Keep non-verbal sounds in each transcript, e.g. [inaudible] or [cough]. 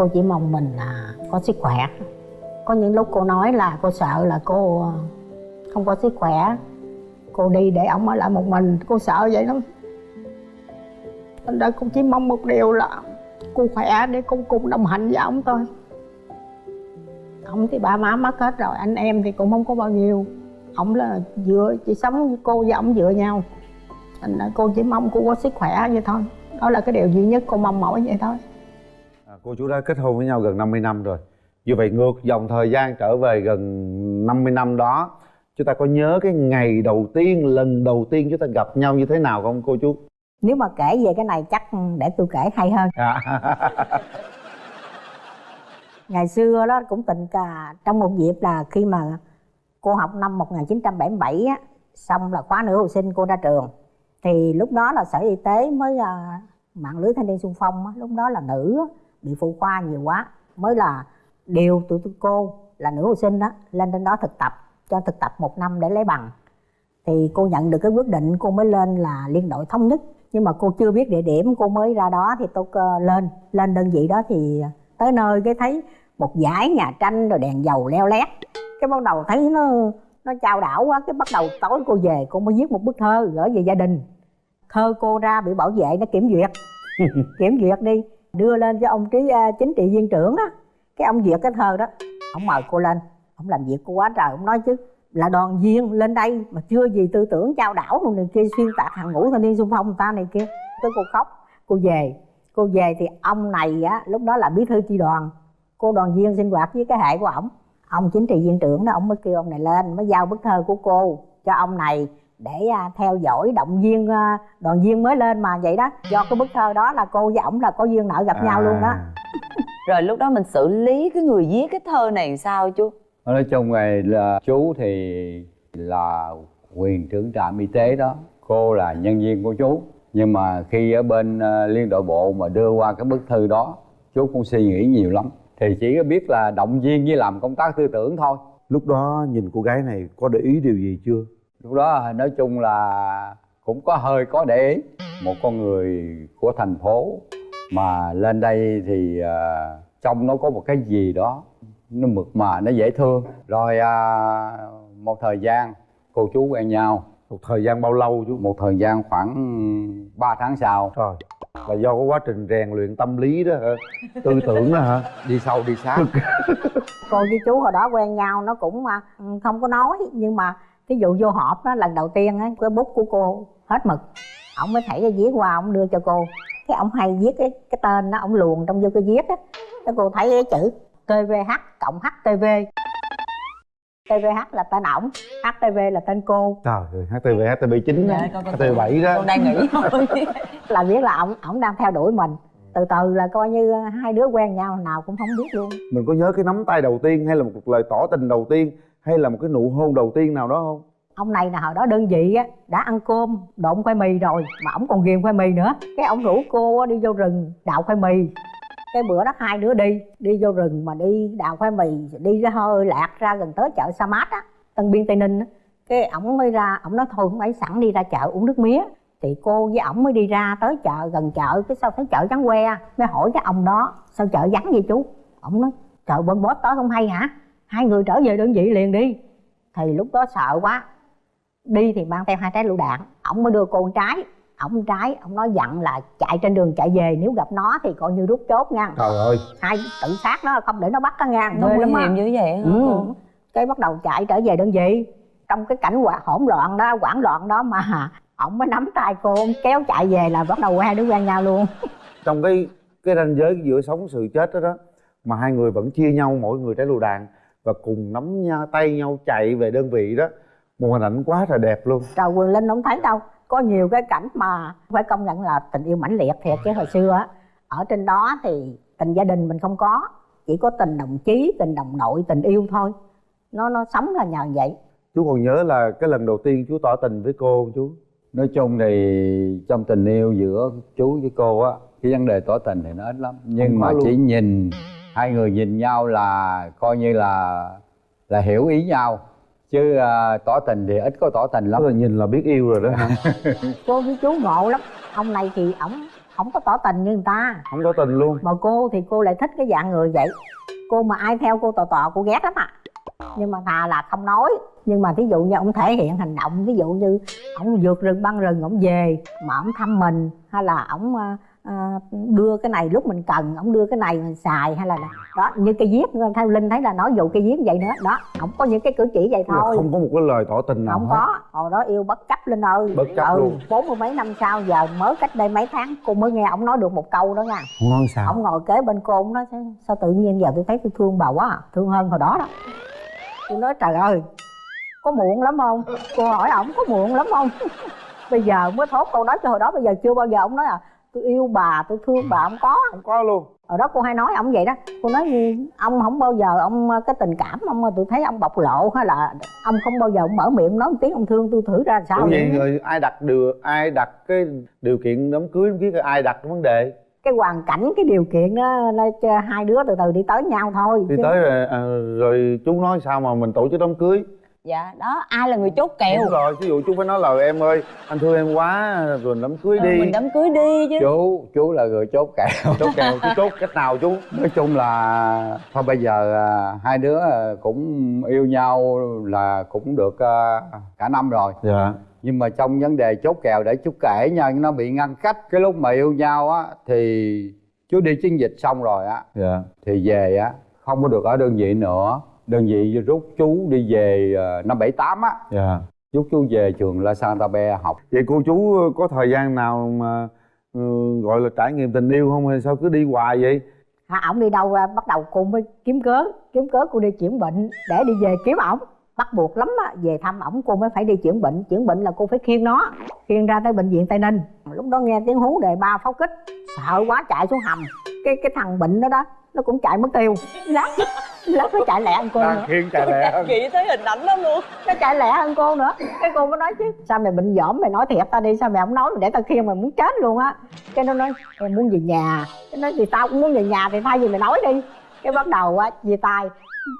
cô chỉ mong mình là có sức khỏe. Có những lúc cô nói là cô sợ là cô ờ, không có sức khỏe. Cô đi để ổng ở lại một mình, cô sợ vậy lắm. Anh đã cô chỉ mong một điều là cô khỏe để cô cùng đồng hành với ổng thôi. Ổng thì ba má mất hết rồi, anh em thì cũng không có bao nhiêu. Ổng là dựa chỉ sống với cô và ổng dựa nhau. Thành ra cô chỉ mong cô có sức khỏe vậy thôi. Đó là cái điều duy nhất cô mong mỏi vậy thôi cô chú đã kết hôn với nhau gần 50 năm rồi. Như vậy ngược dòng thời gian trở về gần 50 năm đó chúng ta có nhớ cái ngày đầu tiên lần đầu tiên chúng ta gặp nhau như thế nào không cô chú? Nếu mà kể về cái này chắc để tôi kể hay hơn. À. [laughs] ngày xưa đó cũng tình cà trong một dịp là khi mà cô học năm 1977 á xong là khóa nữ học sinh cô ra trường. Thì lúc đó là sở y tế mới uh, mạng lưới thanh niên xung phong á, lúc đó là nữ á, bị phụ khoa nhiều quá, mới là điều tụi tôi cô là nữ học sinh đó, lên trên đó thực tập, cho thực tập một năm để lấy bằng. Thì cô nhận được cái quyết định cô mới lên là liên đội thống nhất. Nhưng mà cô chưa biết địa điểm cô mới ra đó thì tôi lên lên đơn vị đó thì tới nơi cái thấy một dải nhà tranh rồi đèn dầu leo lét. Cái bắt đầu thấy nó nó trao đảo quá, cái bắt đầu tối cô về cô mới viết một bức thơ gửi về gia đình. Thơ cô ra bị bảo vệ, nó kiểm duyệt. [laughs] Kiểm duyệt đi đưa lên cho ông trí uh, à, chính trị viên trưởng á cái ông duyệt cái thơ đó. Ông mời cô lên. Ông làm việc cô quá trời. Ông nói chứ là đoàn viên lên đây mà chưa gì tư tưởng trao đảo luôn này kia xuyên tạc hàng ngũ thanh niên xung phong người ta này kia. Tới cô khóc. Cô về. Cô về thì ông này á lúc đó là bí thư chi đoàn. Cô đoàn viên sinh hoạt với cái hệ của ổng. Ông chính trị viên trưởng đó ông mới kêu ông này lên mới giao bức thơ của cô cho ông này để uh, theo dõi động viên uh, đoàn viên mới lên mà vậy đó. Do cái bức thơ đó là cô với ổng là có duyên nợ gặp à. nhau luôn đó. [laughs] Rồi lúc đó mình xử lý cái người viết cái thơ này sao chú? Nói chung này là chú thì là quyền trưởng trạm y tế đó. Cô là nhân viên của chú. Nhưng mà khi ở bên uh, liên đội bộ mà đưa qua cái bức thư đó chú cũng suy nghĩ nhiều lắm. Thì chỉ có biết là động viên với làm công tác tư tưởng thôi. Lúc đó nhìn cô gái này có để ý điều gì chưa lúc đó nói chung là cũng có hơi có để ý. Một con người của thành phố mà lên đây thì uh, trong nó có một cái gì đó nó mượt mà nó dễ thương. Rồi à, một thời gian cô chú quen nhau. Một thời gian bao lâu chú? Một thời gian khoảng 3 tháng sau. Rồi là do có quá trình rèn luyện tâm lý đó hả? Tư tưởng đó hả? Đi sâu đi sát. [laughs] Cô với chú hồi đó quen nhau nó cũng mà không có nói nhưng mà ví dụ vô họp đó lần đầu tiên á cái bút của cô hết mực ổng mới thảy cái viết qua ổng đưa cho cô cái ổng hay viết cái cái tên đó ổng luồn trong vô cái viết á cái cô thấy cái chữ tvh cộng htv TVH là tên ổng, HTV là tên cô. Trời ơi, HTV, HTV 9 đó, dạ, HTV 7 đó. Con đang nghĩ [laughs] thôi. [laughs] là biết là ổng ổng đang theo đuổi mình. Từ từ là coi như hai đứa quen nhau nào cũng không biết luôn. Mình có nhớ cái nắm tay đầu tiên hay là một lời tỏ tình đầu tiên hay là một cái nụ hôn đầu tiên nào đó không? Ông này là hồi đó đơn vị á, đã ăn cơm, độn khoai mì rồi, mà ổng còn ghiền khoai mì nữa. Cái ổng rủ cô đi vô rừng đào khoai mì. Cái bữa đó hai đứa đi đi vô rừng mà đi đào khoai mì, đi ra hơi lạc ra gần tới chợ sa mát á, tân biên tây ninh á. Cái ổng mới ra, ổng nói thôi không ấy sẵn đi ra chợ uống nước mía. Thì cô với ổng mới đi ra tới chợ, gần chợ, cái sau thấy chợ vắng que, mới hỏi cái ông đó, sao chợ vắng vậy chú? Ổng nói chợ bên bót tới không hay hả? Hai người trở về đơn vị liền đi. Thì lúc đó sợ quá. Đi thì mang theo hai trái lựu đạn. Ổng mới đưa cô con trái ổng trái ổng nói dặn là chạy trên đường chạy về. Nếu gặp nó thì coi như rút chốt nha. Trời ơi. Hai tự sát nó không để nó bắt nó nha. Nó nguy hiểm như vậy hả ừ. cô? Cái bắt đầu chạy trở về đơn vị. Trong cái cảnh hỗn loạn đó hoảng loạn đó mà [laughs] ổng mới nắm tay cô kéo chạy về là bắt đầu hai đứa quen nhau luôn. [laughs] Trong cái cái ranh giới giữa sống sự chết đó đó mà hai người vẫn chia nhau mỗi người trái lựu đạn và cùng nắm nhau tay nhau chạy về đơn vị đó. Một hình ảnh quá là đẹp luôn. Trời quyền linh không thấy đâu. Có nhiều cái cảnh mà phải công nhận là tình yêu mãnh liệt thiệt chứ hồi xưa á. Ở trên đó thì tình gia đình mình không có chỉ có tình đồng chí tình đồng nội tình yêu thôi. Nó nó sống là nhờ vậy. Chú còn nhớ là cái lần đầu tiên chú tỏ tình với cô không chú? Nói chung thì trong tình yêu giữa chú với cô á cái vấn đề tỏ tình thì nó ít lắm. Nhưng mà luôn. chỉ nhìn hai người nhìn nhau là coi như là là hiểu ý nhau. Chứ uh, tỏ tình thì ít có tỏ tình lắm. Là nhìn là biết yêu rồi đó. [laughs] Cô với chú ngộ lắm. Ông này thì ổng không có tỏ tình như người ta. Không có tình luôn. Mà cô thì cô lại thích cái dạng người vậy. Cô mà ai theo cô tò tò cô ghét lắm à. Nhưng mà thà là không nói. Nhưng mà thí dụ như ông thể hiện hành động ví dụ như ông vượt rừng băng rừng ông về mà ông thăm mình hay là ông ờ, đưa cái này lúc mình cần ông đưa cái này mình xài hay là đó như cái viết theo linh thấy là nói dụ cái viết vậy nữa. Đó không có những cái cử chỉ vậy là thôi. không có một cái lời tỏ tình nào không hết. có. Hồi đó yêu bất chấp linh ơi. Bất chấp ừ, luôn. bốn mươi mấy năm sau giờ mới cách đây mấy tháng cô mới nghe ông nói được một câu đó nha. Nói sao? Ông ngồi kế bên cô ông nói sao, tự nhiên giờ tôi thấy tôi thương bà quá à, thương hơn hồi đó đó. Tôi nói trời ơi có muộn lắm không? Cô hỏi ổng có muộn lắm không? [laughs] Bây giờ mới thốt câu nói cho hồi đó bây giờ chưa bao giờ ông nói à tôi yêu bà tôi thương bà không có. Không có luôn. Hồi đó cô hay nói ông vậy đó. Cô nói như ông không bao giờ ông cái tình cảm ông tôi thấy ông bộc lộ hay là ông không bao giờ ông mở miệng nói một tiếng ông thương tôi thử ra sao vậy? rồi ai đặt điều ai đặt cái điều kiện đám cưới không biết ai đặt cái vấn đề? Cái hoàn cảnh cái điều kiện đó hai đứa từ từ đi tới nhau thôi đi Chứ- tới rồi à, rồi chú nói sao mà mình tổ chức đám cưới dạ đó ai là người chốt kèo? Đúng rồi ví dụ chú phải nói là em ơi anh thương em quá rồi đám cưới Ờ, đi. mình đám cưới đi chứ. Chú chú là người chốt kèo. [laughs] Chốt kèo chú chốt cách nào chú? Nói chung là thôi bây giờ à, hai đứa à, cũng yêu nhau là cũng được à, cả năm rồi. Dạ. Nhưng mà trong vấn đề chốt kèo để chú kể nha nó bị ngăn cách. Cái lúc mà yêu nhau á thì chú đi chiến dịch xong rồi á. Dạ. Thì về á không có được ở đơn vị nữa đơn vị rút chú đi về à, năm bảy tám á. Dạ. Rút chú về trường La Santa Be học. Vậy cô chú có thời gian nào mà ừ, gọi là trải nghiệm tình yêu không hay sao cứ đi hoài vậy? À, ổng đi đâu ra bắt đầu cô mới kiếm cớ kiếm cớ cô đi chuyển bệnh để đi về kiếm ổng. Bắt buộc lắm á về thăm ổng cô mới phải đi chuyển bệnh. Chuyển bệnh là cô phải khiêng nó khiêng ra tới bệnh viện tây ninh. Lúc đó nghe tiếng hú đề ba pháo kích sợ quá chạy xuống hầm. Cái cái thằng bệnh đó đó nó cũng chạy mất tiêu. Lát lát nó chạy lẹ hơn cô nữa. Đang khiêng chạy lẹ hơn. [laughs] Nghĩ tới hình ảnh đó luôn. Nó chạy lẹ hơn cô nữa. Cái cô mới nói chứ sao mày bệnh dỏm mày nói thiệt ta đi sao mày không nói mày để tao khiêng mày muốn chết luôn á. Cái nó nói em muốn về nhà. Cái nói thì tao cũng muốn về nhà thì thay vì mày nói đi. Cái bắt đầu á chia tay.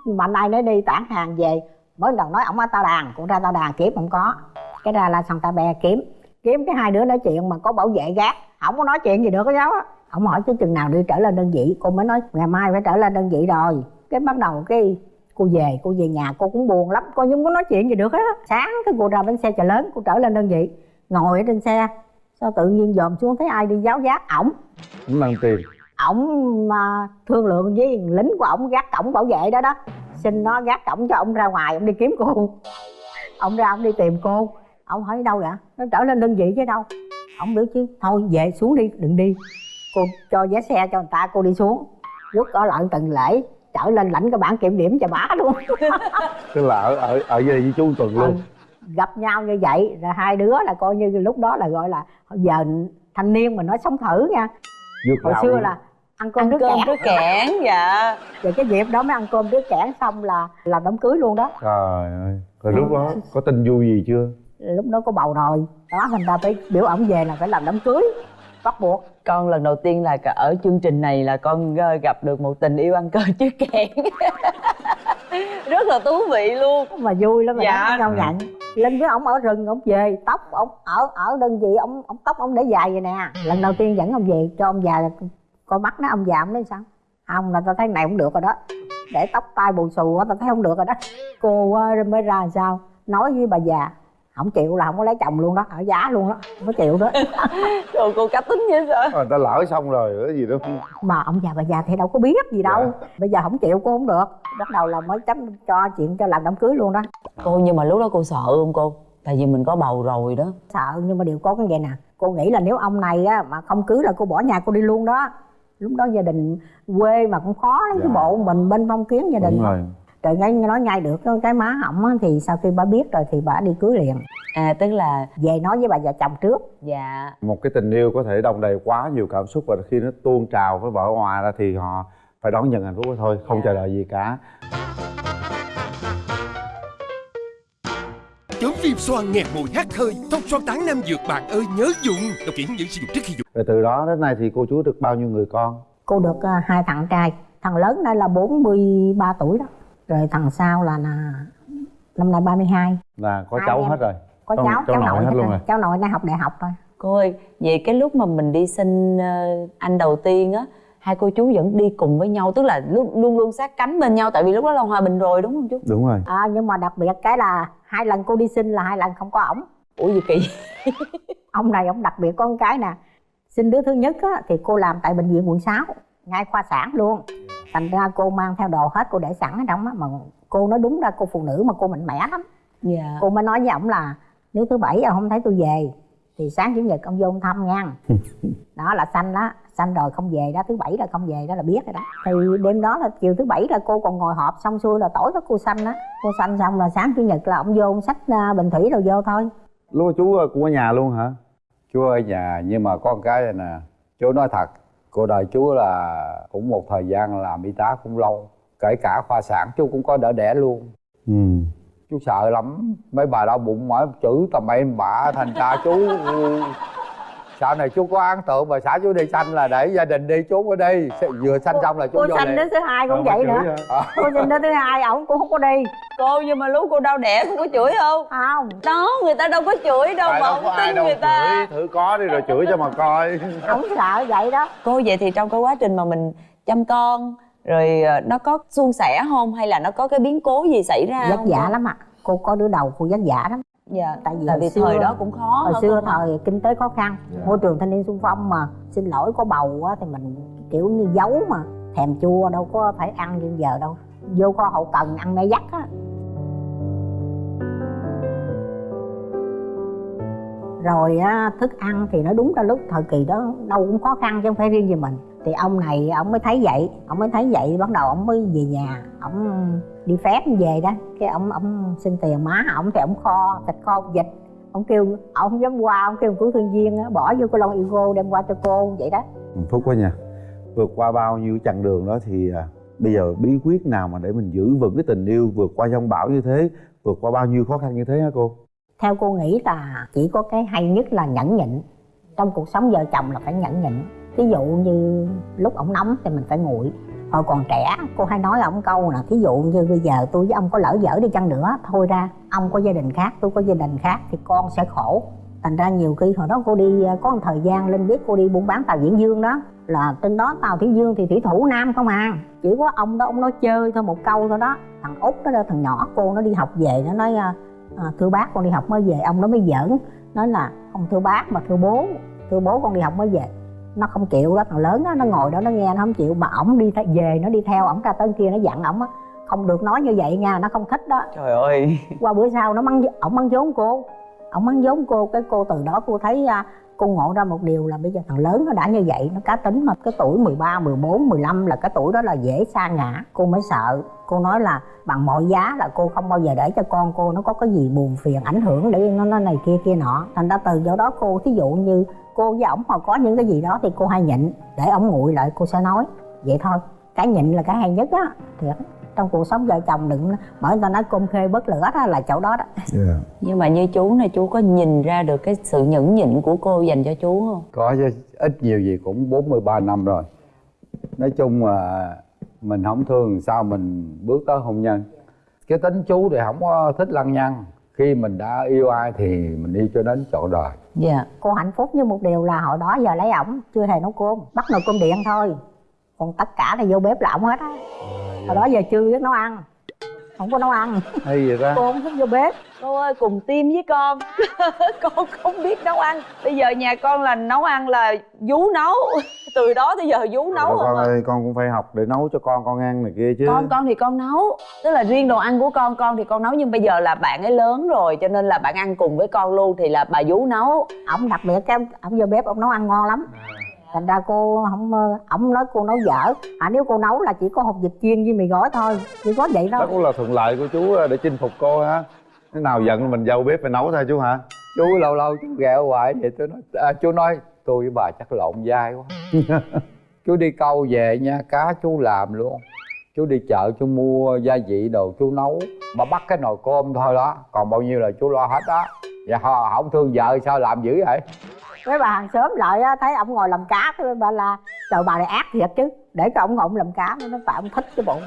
Mạnh ai nói đi tản hàng về. Mới lần nói ổng ở tao đàn cũng ra tao đàn kiếm không có. Cái ra là santa be kiếm. Kiếm cái hai đứa nói chuyện mà có bảo vệ gác. Không có nói chuyện gì được với cháu á. Ổng hỏi chứ chừng nào đi trở lên đơn vị. Cô mới nói ngày mai phải trở lên đơn vị rồi cái bắt đầu cái cô về cô về nhà cô cũng buồn lắm cô không có nói chuyện gì được hết á. Sáng cái cô ra bến xe chợ lớn cô trở lên đơn vị ngồi ở trên xe. Sao tự nhiên dòm xuống thấy ai đi giáo giác? Ổng. Cũng mang tiền. Ổng mà thương lượng với lính của ổng gác cổng bảo vệ đó đó. Xin nó gác cổng cho ông ra ngoài ông đi kiếm cô. Ông ra ông đi tìm cô. Ông hỏi đâu vậy? Nó trở lên đơn vị chứ đâu. Ông biểu chứ thôi về xuống đi đừng đi. Cô cho vé xe cho người ta cô đi xuống. Quất ở lại từng lễ trở lên lãnh cái bản kiểm điểm cho bả luôn. [laughs] Tức là ở ở ở đây với chú tuần luôn. Ừ. gặp nhau như vậy rồi hai đứa là coi như lúc đó là gọi là giờ thanh niên mà nói sống thử nha. Vượt hồi xưa luôn. là ăn cơm ăn đứa cơm kẻ với kẽn dạ. Rồi cái dịp đó mới ăn cơm đứa kẻ xong là làm đám cưới luôn đó. Trời ơi rồi lúc đó có tin vui gì chưa? Lúc đó có bầu rồi. Đó thành ra phải biểu ổng về là phải làm đám cưới bắt buộc. Con lần đầu tiên là ở chương trình này là con ờ, gặp được một tình yêu ăn cơm chứ kẽn [laughs] rất là thú vị luôn. Mà vui lắm mà Dạ. dạ. công nhận lên với ổng ở rừng ổng về tóc ổng ở ở đơn vị ổng ổng tóc ổng để dài vậy nè. Lần đầu tiên dẫn ông về cho ông già coi mắt nó ông già ổng nói sao không là tao thấy này cũng được rồi đó. Để tóc tai bù xù tao thấy không được rồi đó. Cô mới ra sao? Nói với bà già không chịu là không có lấy chồng luôn đó ở giá luôn đó không có chịu đó. [laughs] Rồi cô cá tính như sao? Người ta lỡ xong rồi cái gì đó. Mà ông già bà già thì đâu có biết gì đâu. Dạ. bây giờ không chịu cô không được. Bắt đầu là mới chấm cho chuyện cho làm đám cưới luôn đó. Cô nhưng mà lúc đó cô sợ không cô? Tại vì mình có bầu rồi đó. Sợ nhưng mà điều có cái vậy nè. Cô nghĩ là nếu ông này á mà không cưới là cô bỏ nhà cô đi luôn đó. Lúc đó gia đình quê mà cũng khó lắm Dạ. cái bộ mình bên phong kiến gia đình. Đúng rồi rồi ngay nói ngay được cái- cái má hỏng á, thì sau khi bà biết rồi thì bà đi cưới liền. À tức là về nói với bà già chồng trước. Dạ. Một cái tình yêu có thể đồng đầy quá nhiều cảm xúc và khi nó tuôn trào với vợ ngoài ra thì họ phải đón nhận hạnh phúc đó thôi không Dạ. chờ đợi gì cả. Chống viêm xoang nghẹt mũi hắt hơi Thông xoang tán nam dược bạn ơi nhớ dùng Đọc kỹ dẫn sử dụng trước khi dùng. Rồi từ đó đến nay thì cô chú được bao nhiêu người con? Cô được à, hai thằng trai. Thằng lớn đây là 43 tuổi đó rồi thằng sau là, là năm nay 32 là có Hai cháu em. hết rồi. Có Cháu- cháu cháu nội hết luôn rồi. rồi. cháu nội đang học đại học rồi cô ơi vậy cái lúc mà mình đi sinh ờ, anh đầu tiên á hai cô chú vẫn đi cùng với nhau tức là luôn luôn luôn sát cánh bên nhau tại vì lúc đó là hòa bình rồi đúng không chú? Đúng rồi. À, nhưng mà đặc biệt cái là hai lần cô đi sinh là hai lần không có ổng. Ủa gì kỳ? [laughs] Ông này ông đặc biệt một cái nè sinh đứa thứ nhất á, thì cô làm tại bệnh viện quận 6 ngay khoa sản luôn thành ra cô mang theo đồ hết cô để sẵn ở trong á mà cô nói đúng ra cô phụ nữ mà cô mạnh mẽ lắm. Dạ. Cô mới nói với ổng là nếu thứ bảy ông không thấy tôi về thì sáng chủ nhật ông vô ông thăm nha. [laughs] Đó là xanh đó xanh rồi không về đó thứ bảy là không về đó là biết rồi đó. Thì đêm đó là chiều thứ bảy là cô còn ngồi họp xong xuôi là tối đó cô xanh đó cô xanh xong là sáng chủ nhật là ông vô ông xách à, bình thủy rồi vô thôi. Lúc đó chú cũng ở nhà luôn hả? Chú ở nhà nhưng mà có một cái này nè chú nói thật cuộc đời chú là cũng một thời gian làm y tá cũng lâu kể cả khoa sản chú cũng có đỡ đẻ luôn. Ừ. Chú sợ lắm mấy bà đau bụng mỏi chửi tầm bậy bạ thành ra chú. Sau này chú có ấn tượng mà xã chú đi sanh là để gia đình đi chú ở đây vừa sanh xong là chú cô vô xanh liền đứa thứ hai cũng vậy nữa. Ờ. cô sinh đứa thứ hai ổng cũng không có đi cô nhưng mà lúc cô đau đẻ cô có chửi không? Không. Đó người ta đâu có chửi đâu Tại mà không tin đâu người ta. chửi thử có đi rồi chửi cho mà coi. Ổng sợ vậy đó. Cô vậy thì trong cái quá trình mà mình chăm con rồi ờ, nó có suôn sẻ không? Hay là nó có cái biến cố gì xảy ra vất không? vả lắm ạ. Cô có đứa đầu cô vất vả lắm. Dạ tại vì tại vì xưa- thời đó cũng khó hồi xưa thời kinh tế khó khăn môi trường thanh niên xung phong mà xin lỗi có bầu á thì mình kiểu như giấu mà. Thèm chua đâu có phải ăn như giờ đâu. Vô kho hậu cần ăn mê dắt á rồi á thức ăn thì nó đúng ra lúc thời kỳ đó đâu cũng khó khăn chứ không phải riêng gì mình. Thì ông này ông mới thấy vậy ông mới thấy vậy bắt đầu ông mới về nhà ông đi phép về đó. Cái ông ông xin tiền má ông thì ông kho thịt kho vịt. Ông kêu ông không dám qua ông kêu cứu thương viên á bỏ vô cái lon ego đem qua cho cô vậy đó. Phúc quá nha. Vượt qua bao nhiêu chặng đường đó thì à, bây giờ bí quyết nào mà để mình giữ vững cái tình yêu vượt qua giông bão như thế vượt qua bao nhiêu khó khăn như thế hả cô? Theo cô nghĩ là chỉ có cái hay nhất là nhẫn nhịn. Trong cuộc sống vợ chồng là phải nhẫn nhịn. Ví dụ như lúc ổng nóng thì mình phải nguội. Hồi còn trẻ, cô hay nói ổng câu là thí dụ như bây giờ tôi với ông có lỡ dở đi chăng nữa, thôi ra, ông có gia đình khác, tôi có gia đình khác thì con sẽ khổ. Thành ra nhiều khi hồi đó cô đi ờ, có một thời gian lên biết cô đi buôn bán tàu diễn dương đó, là trên đó tàu thủy dương thì thủy thủ nam không à. Chỉ có ông đó, ông nói chơi thôi, một câu thôi đó. Thằng út đó, thằng nhỏ cô nó đi học về, nó nói ờ, à, thưa bác con đi học mới về. Ông nó mới giỡn nói là không thưa bác mà thưa bố thưa bố con đi học mới về. Nó không chịu đó thằng lớn đó nó ngồi đó nó nghe nó không chịu. Mà ổng đi về nó đi theo ổng ra tới kia nó dặn ổng á không được nói như vậy nha nó không thích đó. Trời ơi. Qua bữa sau nó mắng ổng mắng vốn cô ổng mắng vốn cô cái cô từ đó cô thấy à, cô ngộ ra một điều là bây giờ thằng lớn nó đã như vậy nó cá tính mà cái tuổi 13, 14, 15 là cái tuổi đó là dễ sa ngã. Cô mới sợ cô nói là bằng mọi giá là cô không bao giờ để cho con cô nó có cái gì buồn phiền ảnh hưởng để nó nó này kia kia nọ. Thành ra từ do đó cô thí dụ như cô với ổng mà có những cái gì đó thì cô hay nhịn để ổng nguội lại cô sẽ nói. Vậy thôi cái nhịn là cái hay nhất á thiệt trong cuộc sống vợ chồng đừng bởi người ta nói cơm khê bớt lửa đó là chỗ đó đó. Yeah. nhưng mà như chú này chú có nhìn ra được cái sự nhẫn nhịn của cô dành cho chú không? Có chứ ít nhiều gì cũng 43 năm rồi. Nói chung là mình không thương sao mình bước tới hôn nhân? Cái tính chú thì không có thích lăng nhăng. Khi mình đã yêu ai thì mình yêu cho đến trọn đời. Dạ. Cô hạnh phúc với một điều là hồi đó giờ lấy ổng chưa hề nấu cơm. Bắt nồi cơm điện thôi. Còn tất cả là vô bếp là ổng hết á hồi đó giờ chưa biết nấu ăn. Không có nấu ăn. Hay vậy ta? Cô không thích vô bếp. Cô ơi cùng team với con. [laughs] Con không biết nấu ăn. Bây giờ nhà con là nấu ăn là vú nấu. [laughs] Từ đó tới giờ vú nấu Rồi con à. ơi con cũng phải học để nấu cho con con ăn này kia chứ. Con con thì con nấu. Tức là riêng đồ ăn của con con thì con nấu. Nhưng bây giờ là bạn ấy lớn rồi cho nên là bạn ăn cùng với con luôn thì là bà vú nấu. Ổng đặc biệt cái ổng vô bếp ổng nấu ăn ngon lắm thành ra cô không ờ, ổng nói cô nấu dở. À nếu cô nấu là chỉ có hột vịt chiên với mì gói thôi chỉ có vậy đó thôi cũng là thuận lợi của chú để chinh phục cô ha. Cái nào giận mình vô bếp phải nấu thôi chú hả? Chú lâu lâu chú ghẹo hoài vậy tôi nói à, chú nói tôi với bà chắc lộn vai quá. [laughs] Chú đi câu về nha cá chú làm luôn. Chú đi chợ chú mua gia vị đồ chú nấu. Mà bắt cái nồi cơm thôi đó còn bao nhiêu là chú lo hết đó dạ họ không thương vợ sao làm dữ vậy mấy bà hàng xóm lại á, thấy ông ngồi làm cá cái bà là trời bà này ác thiệt chứ để cho ông ngồi làm cá nó tại ông thích cái bụng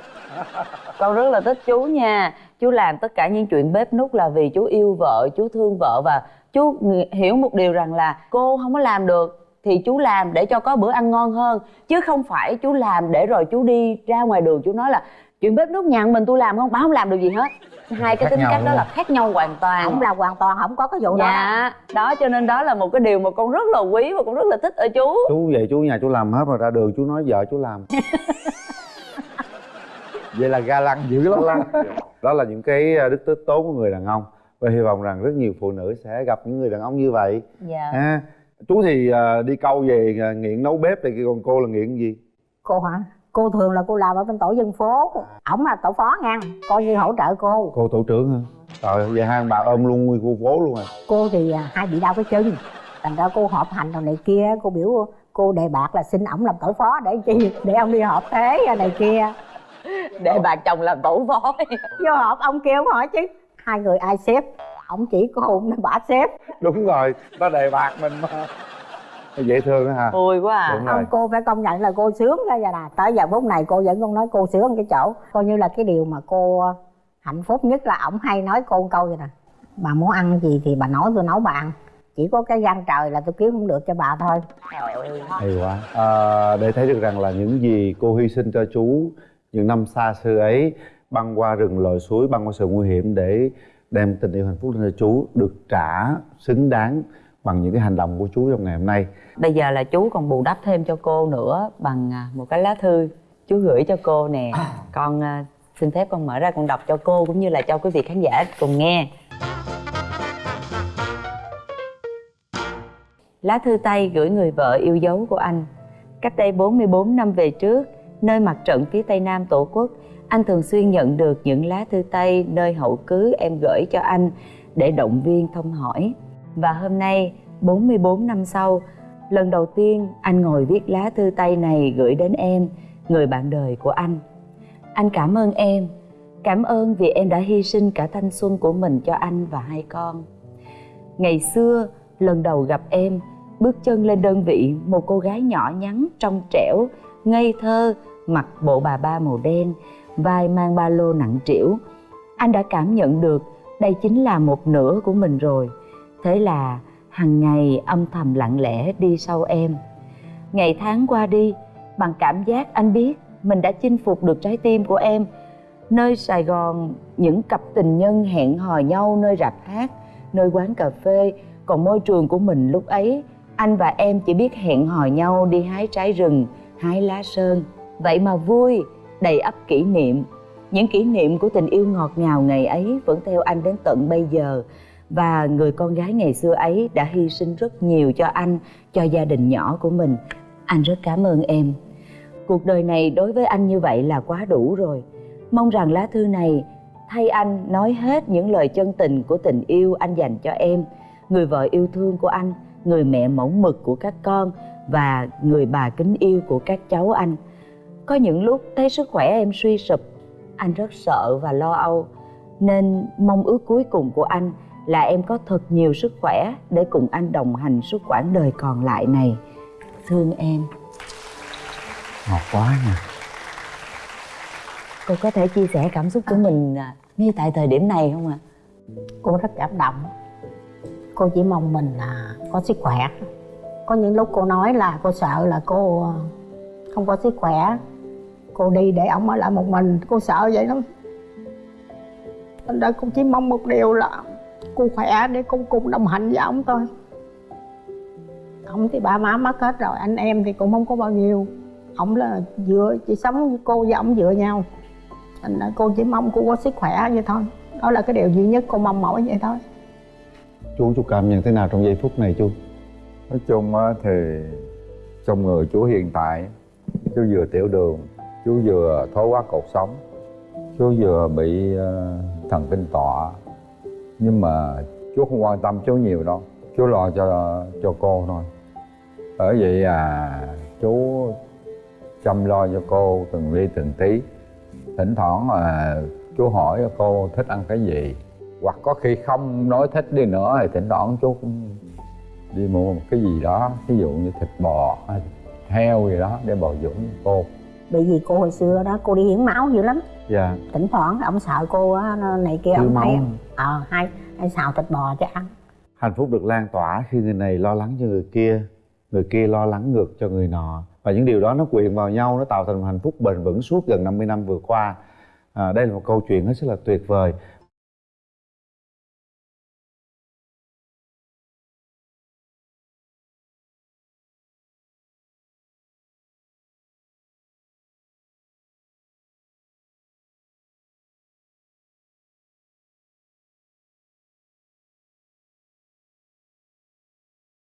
[laughs] con rất là thích chú nha. Chú làm tất cả những chuyện bếp nút là vì chú yêu vợ chú thương vợ và chú hiểu một điều rằng là cô không có làm được thì chú làm để cho có bữa ăn ngon hơn. Chứ không phải chú làm để rồi chú đi ra ngoài đường chú nói là chuyện bếp nút nhà mình tôi làm không? Bà không làm được gì hết. Hai cái Khác tính cách đó là không? khác nhau hoàn toàn. Ông làm hoàn toàn không có cái vụ đó. Dạ. Đó cho nên đó là một cái điều mà con rất là quý và con rất là thích ở chú. Chú về chú nhà chú làm hết rồi ra đường chú nói vợ chú làm. [laughs] Vậy là ga lăng dữ lắm. Đó là những cái ờ, đức tính tốt của người đàn ông. Và hy vọng rằng rất nhiều phụ nữ sẽ gặp những người đàn ông như vậy. Dạ. Ha. Chú thì ờ, đi câu về ờ, nghiện nấu bếp thì còn cô là nghiện gì? Cô hả cô thường là cô làm ở bên tổ dân phố. Ổng là tổ phó nha coi như hỗ trợ cô. Cô tổ trưởng hả? Trời ơi, vậy hai ông bà ôm luôn nguyên khu phố luôn à? Cô thì à, hay bị đau cái chân. Thành ra cô họp hành rồi này kia cô biểu cô đề bạc là xin ổng làm tổ phó để chi để ông đi họp thế này kia. Để bà chồng làm tổ phó. Vô họp ông kia ông hỏi chứ. Hai người ai xếp? Ổng chỉ cô nên bả xếp. Đúng rồi nó đề bạc mình mà dễ thương á hả? Vui quá à. Đúng rồi. ông cô phải công nhận là cô sướng ra vậy nè. Tới giờ phút này cô vẫn còn nói cô sướng cái chỗ. Coi như là cái điều mà cô hạnh phúc nhất là ổng hay nói cô một câu vậy nè. Bà muốn ăn gì thì bà nói tôi nấu bà ăn. Chỉ có cái gan trời là tôi kiếm không được cho bà thôi. Hay quá. À, để thấy được rằng là những gì cô hy sinh cho chú những năm xa xưa ấy băng qua rừng lội suối băng qua sự nguy hiểm để đem tình yêu hạnh phúc lên cho chú được trả xứng đáng bằng những cái hành động của chú trong ngày hôm nay. Bây giờ là chú còn bù đắp thêm cho cô nữa bằng à, một cái lá thư. Chú gửi cho cô nè. Con à, xin phép con mở ra con đọc cho cô cũng như là cho quý vị khán giả cùng nghe. Lá thư tay gửi người vợ yêu dấu của anh. Cách đây 44 năm về trước Nơi mặt trận phía tây nam tổ quốc Anh thường xuyên nhận được những lá thư tay Nơi hậu cứ em gửi cho anh Để động viên thăm hỏi và hôm nay 44 năm sau, Lần đầu tiên anh ngồi viết lá thư tay này gửi đến em, Người bạn đời của anh. Anh cảm ơn em, Cảm ơn vì em đã hy sinh cả thanh xuân của mình cho anh và hai con. Ngày xưa, lần đầu gặp em, bước chân lên đơn vị một cô gái nhỏ nhắn trong trẻo, ngây thơ, mặc bộ bà ba màu đen, vai mang ba lô nặng trĩu. Anh đã cảm nhận được đây chính là một nửa của mình rồi thế là hằng ngày âm thầm lặng lẽ đi sau em. Ngày tháng qua đi, bằng cảm giác anh biết mình đã chinh phục được trái tim của em. Nơi sài gòn, những cặp tình nhân hẹn hò nhau nơi rạp hát, nơi quán cà phê. Còn môi trường của mình lúc ấy, anh và em chỉ biết hẹn hò nhau đi hái trái rừng, hái lá sơn. Vậy mà vui, đầy ắp kỷ niệm. Những kỷ niệm của tình yêu ngọt ngào ngày ấy vẫn theo anh đến tận bây giờ và người con gái ngày xưa ấy đã hy sinh rất nhiều cho anh, cho gia đình nhỏ của mình. Anh rất cảm ơn em. Cuộc đời này đối với anh như vậy là quá đủ rồi. Mong rằng lá thư này thay anh nói hết những lời chân tình của tình yêu anh dành cho em. Người vợ yêu thương của anh, người mẹ mẫu mực của các con và người bà kính yêu của các cháu anh. Có những lúc thấy sức khỏe em suy sụp, anh rất sợ và lo âu. Nên mong ước cuối cùng của anh là em có thật nhiều sức khỏe để cùng anh đồng hành suốt quãng đời còn lại này. Thương em. Ngọt quá nha. Cô có thể chia sẻ cảm xúc của mình à, ngay tại thời điểm này không ạ? Cô rất cảm động. Cô chỉ mong mình là có sức khỏe. Có những lúc cô nói là cô sợ là cô ờ, không có sức khỏe. Cô đi để ổng ở lại một mình cô sợ vậy lắm. Thành ra cô chỉ mong một điều là cô khỏe để cô cùng đồng hành với ổng thôi. Ổng thì ba má mất hết rồi anh em thì cũng không có bao nhiêu. Ổng là dựa chỉ sống với cô và ổng dựa nhau. Thành ra cô chỉ mong cô có sức khỏe vậy thôi. Đó là cái điều duy nhất cô mong mỏi vậy thôi. Chú chú cảm nhận thế nào trong giây phút này chú? Nói chung á thì trong người chú hiện tại chú vừa tiểu đường chú vừa thoái hóa cột sống chú vừa bị ờ, thần kinh tọa nhưng mà chú không quan tâm chú nhiều đâu. Chú lo cho cho cô thôi. Ở vậy à chú chăm lo cho cô từng ly từng tí. Thỉnh thoảng à, chú hỏi cô thích ăn cái gì. Hoặc có khi không nói thích đi nữa thì thỉnh thoảng chú cũng đi mua một cái gì đó. Ví dụ như thịt bò hay heo gì đó để bồi dưỡng cô bởi vì cô hồi xưa đó cô đi hiến máu dữ lắm. Dạ. Thỉnh thoảng ông sợ cô á, này kia ông hả? ờ hay hay xào thịt bò cho ăn. Hạnh phúc được lan tỏa khi người này lo lắng cho người kia người kia lo lắng ngược cho người nọ. Và những điều đó nó quyện vào nhau nó tạo thành một hạnh phúc bền vững suốt gần 50 năm vừa qua. À, đây là một câu chuyện hết sức là tuyệt vời